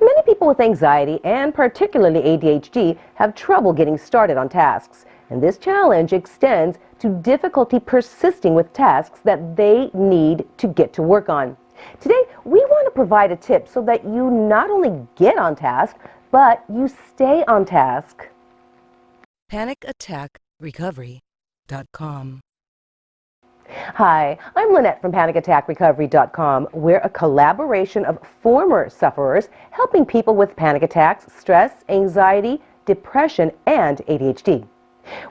Many people with anxiety and particularly ADHD have trouble getting started on tasks. And this challenge extends to difficulty persisting with tasks that they need to get to work on. Today, we want to provide a tip so that you not only get on task, but you stay on task. PanicAttackRecovery.com Hi, I'm Lynette from PanicAttackRecovery.com. We're a collaboration of former sufferers helping people with panic attacks, stress, anxiety, depression, and ADHD.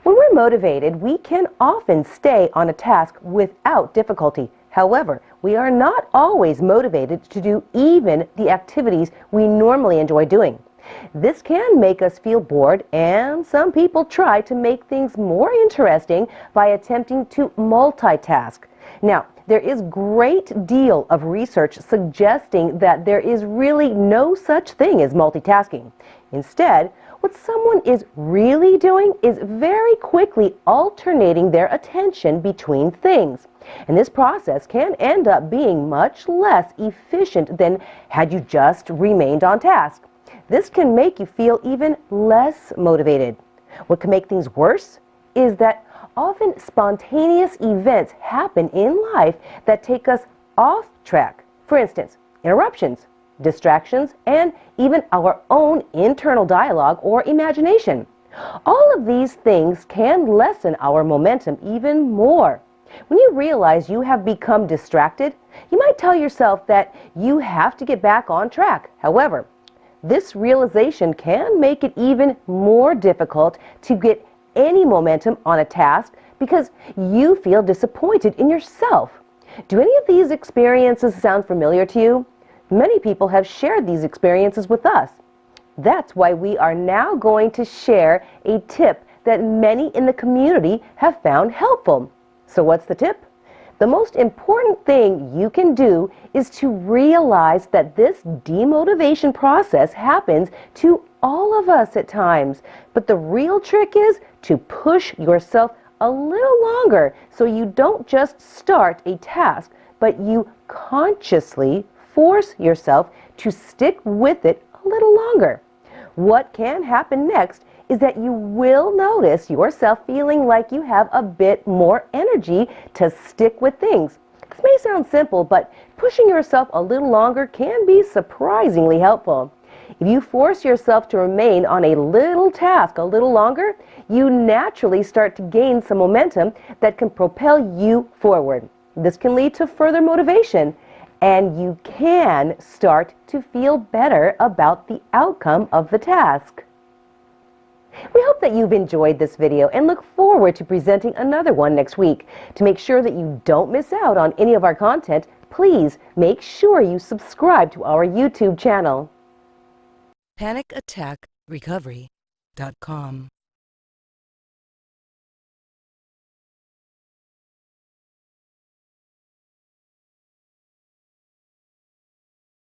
When we're motivated, we can often stay on a task without difficulty. However, we are not always motivated to do even the activities we normally enjoy doing. This can make us feel bored, and some people try to make things more interesting by attempting to multitask. Now, there is great deal of research suggesting that there is really no such thing as multitasking. Instead, what someone is really doing is very quickly alternating their attention between things. And this process can end up being much less efficient than had you just remained on task. This can make you feel even less motivated. What can make things worse is that often spontaneous events happen in life that take us off track. For instance, interruptions, distractions, and even our own internal dialogue or imagination. All of these things can lessen our momentum even more. When you realize you have become distracted, you might tell yourself that you have to get back on track. However, this realization can make it even more difficult to get any momentum on a task because you feel disappointed in yourself. Do any of these experiences sound familiar to you? Many people have shared these experiences with us. That's why we are now going to share a tip that many in the community have found helpful. So what's the tip? The most important thing you can do is to realize that this demotivation process happens to all of us at times. But the real trick is to push yourself a little longer so you don't just start a task, but you consciously force yourself to stick with it a little longer. What can happen next is that you will notice yourself feeling like you have a bit more energy to stick with things. This may sound simple, but pushing yourself a little longer can be surprisingly helpful. If you force yourself to remain on a little task a little longer, you naturally start to gain some momentum that can propel you forward. This can lead to further motivation and you can start to feel better about the outcome of the task. We hope that you've enjoyed this video and look forward to presenting another one next week. To make sure that you don't miss out on any of our content, please make sure you subscribe to our YouTube channel. PanicAttackRecovery.com